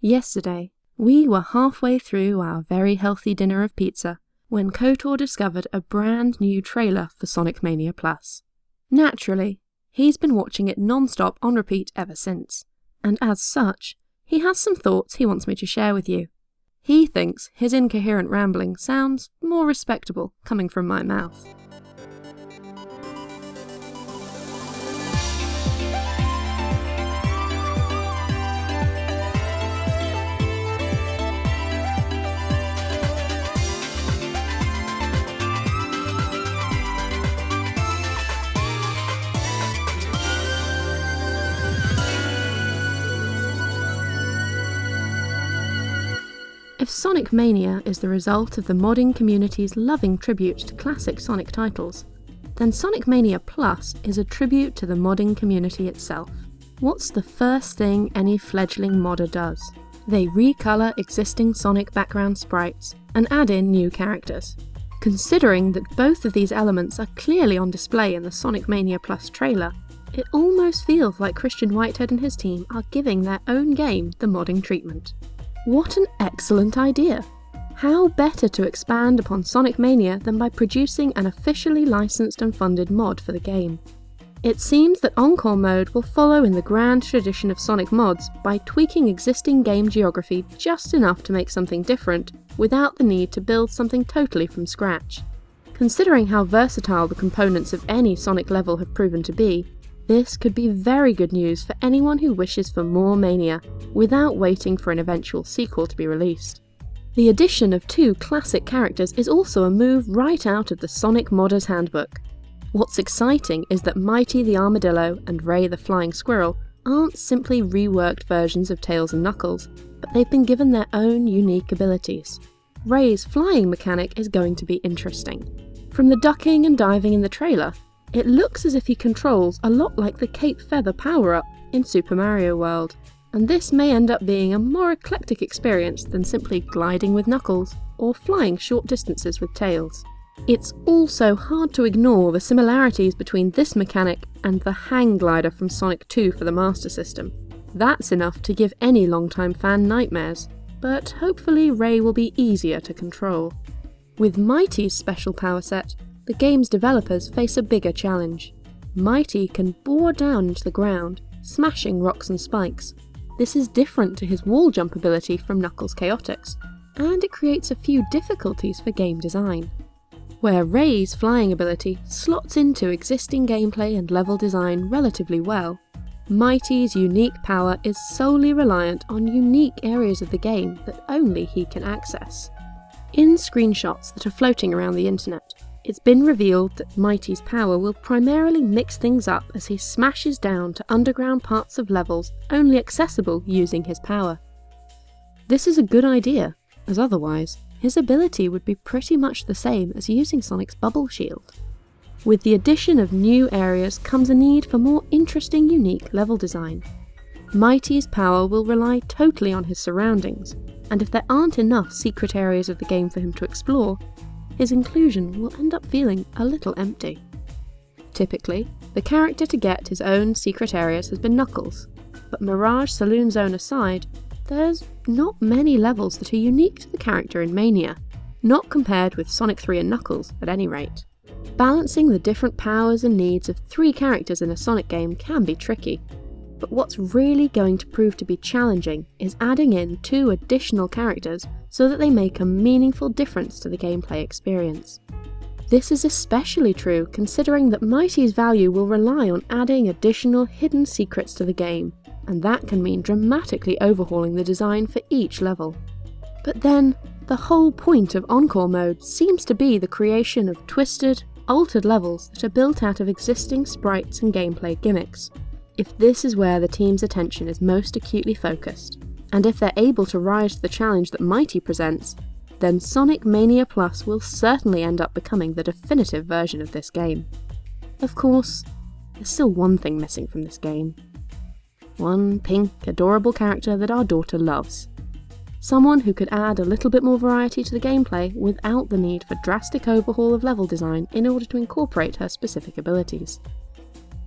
Yesterday, we were halfway through our very healthy dinner of pizza when KOTOR discovered a brand new trailer for Sonic Mania Plus. Naturally, he's been watching it non-stop on repeat ever since, and as such, he has some thoughts he wants me to share with you. He thinks his incoherent rambling sounds more respectable coming from my mouth. If Sonic Mania is the result of the modding community's loving tribute to classic Sonic titles, then Sonic Mania Plus is a tribute to the modding community itself. What's the first thing any fledgling modder does? They recolor existing Sonic background sprites and add in new characters. Considering that both of these elements are clearly on display in the Sonic Mania Plus trailer, it almost feels like Christian Whitehead and his team are giving their own game the modding treatment. What an excellent idea! How better to expand upon Sonic Mania than by producing an officially licensed and funded mod for the game? It seems that Encore mode will follow in the grand tradition of Sonic mods by tweaking existing game geography just enough to make something different, without the need to build something totally from scratch. Considering how versatile the components of any Sonic level have proven to be, this could be very good news for anyone who wishes for more Mania, without waiting for an eventual sequel to be released. The addition of two classic characters is also a move right out of the Sonic Modder's Handbook. What's exciting is that Mighty the Armadillo and Ray the Flying Squirrel aren't simply reworked versions of Tails and Knuckles, but they've been given their own unique abilities. Ray's flying mechanic is going to be interesting. From the ducking and diving in the trailer, it looks as if he controls a lot like the Cape Feather power-up in Super Mario World, and this may end up being a more eclectic experience than simply gliding with Knuckles or flying short distances with Tails. It's also hard to ignore the similarities between this mechanic and the hang glider from Sonic 2 for the Master System. That's enough to give any longtime fan nightmares, but hopefully Ray will be easier to control. With Mighty's special power set, the game's developers face a bigger challenge. Mighty can bore down into the ground, smashing rocks and spikes. This is different to his wall jump ability from Knuckles Chaotix, and it creates a few difficulties for game design. Where Ray's flying ability slots into existing gameplay and level design relatively well, Mighty's unique power is solely reliant on unique areas of the game that only he can access. In screenshots that are floating around the internet, it's been revealed that Mighty's power will primarily mix things up as he smashes down to underground parts of levels only accessible using his power. This is a good idea, as otherwise, his ability would be pretty much the same as using Sonic's bubble shield. With the addition of new areas comes a need for more interesting unique level design. Mighty's power will rely totally on his surroundings, and if there aren't enough secret areas of the game for him to explore, his inclusion will end up feeling a little empty. Typically, the character to get his own secret areas has been Knuckles, but Mirage Saloon Zone aside, there's not many levels that are unique to the character in Mania, not compared with Sonic 3 and Knuckles at any rate. Balancing the different powers and needs of three characters in a Sonic game can be tricky, but what's really going to prove to be challenging is adding in two additional characters so that they make a meaningful difference to the gameplay experience. This is especially true considering that Mighty's value will rely on adding additional hidden secrets to the game, and that can mean dramatically overhauling the design for each level. But then, the whole point of Encore mode seems to be the creation of twisted, altered levels that are built out of existing sprites and gameplay gimmicks, if this is where the team's attention is most acutely focused, and if they're able to rise to the challenge that Mighty presents, then Sonic Mania Plus will certainly end up becoming the definitive version of this game. Of course, there's still one thing missing from this game. One pink, adorable character that our daughter loves. Someone who could add a little bit more variety to the gameplay without the need for drastic overhaul of level design in order to incorporate her specific abilities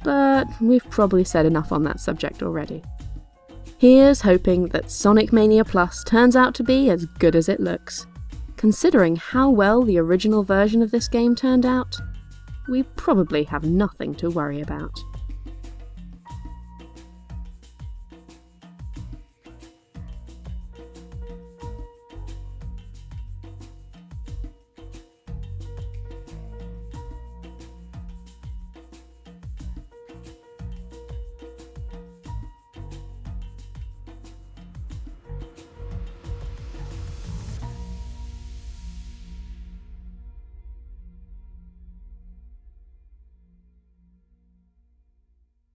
but we've probably said enough on that subject already. Here's hoping that Sonic Mania Plus turns out to be as good as it looks. Considering how well the original version of this game turned out, we probably have nothing to worry about.